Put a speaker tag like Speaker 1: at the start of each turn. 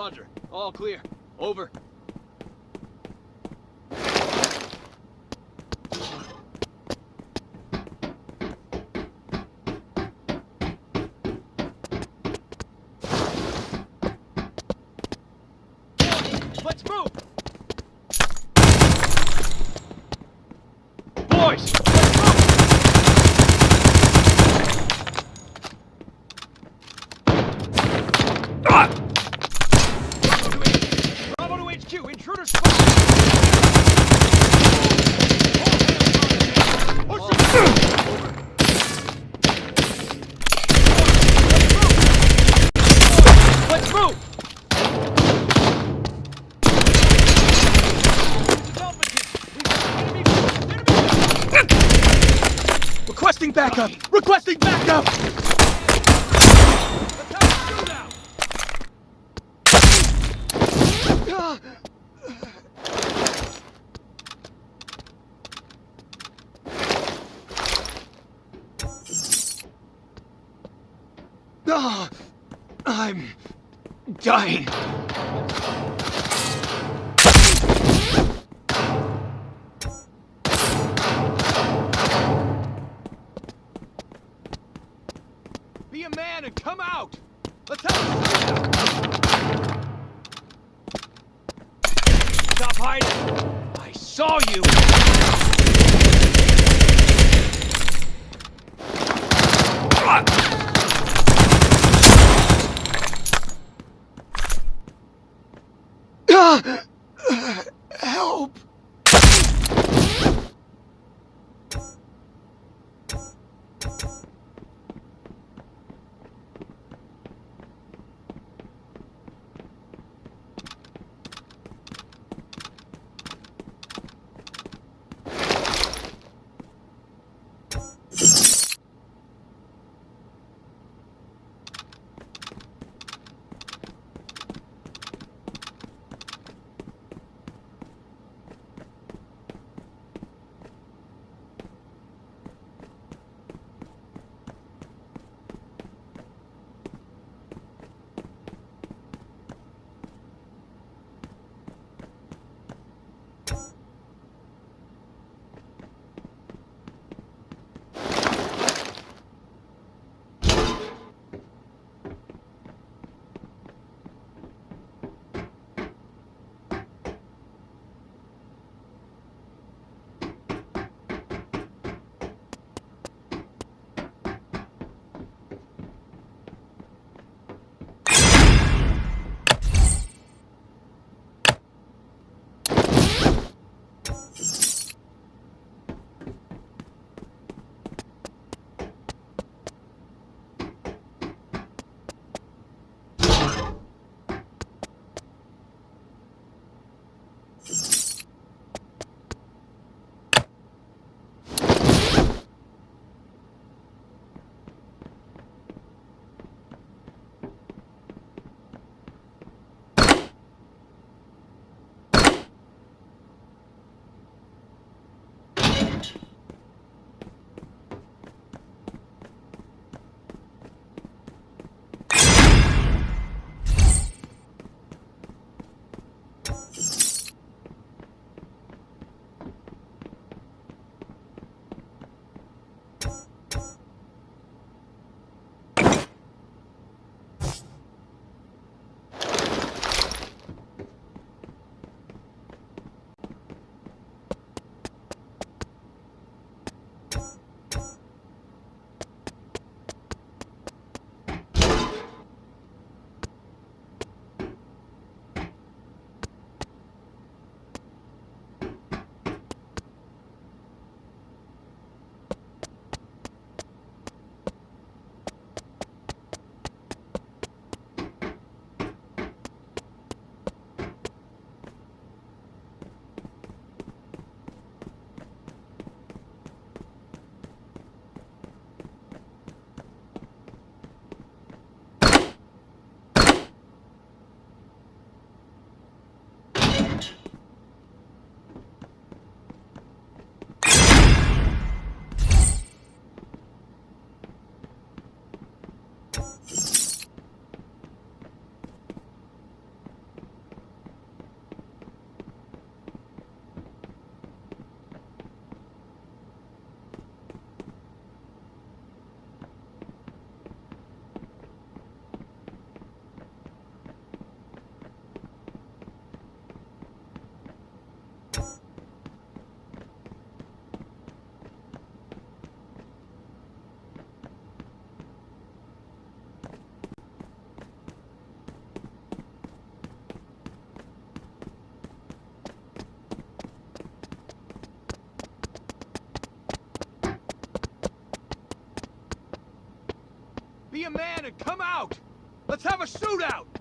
Speaker 1: Roger. All clear. Over. Requesting backup! Requesting backup! Ah, I'm dying. Stop hiding! I saw you! Ah! Be a man and come out! Let's have a shootout!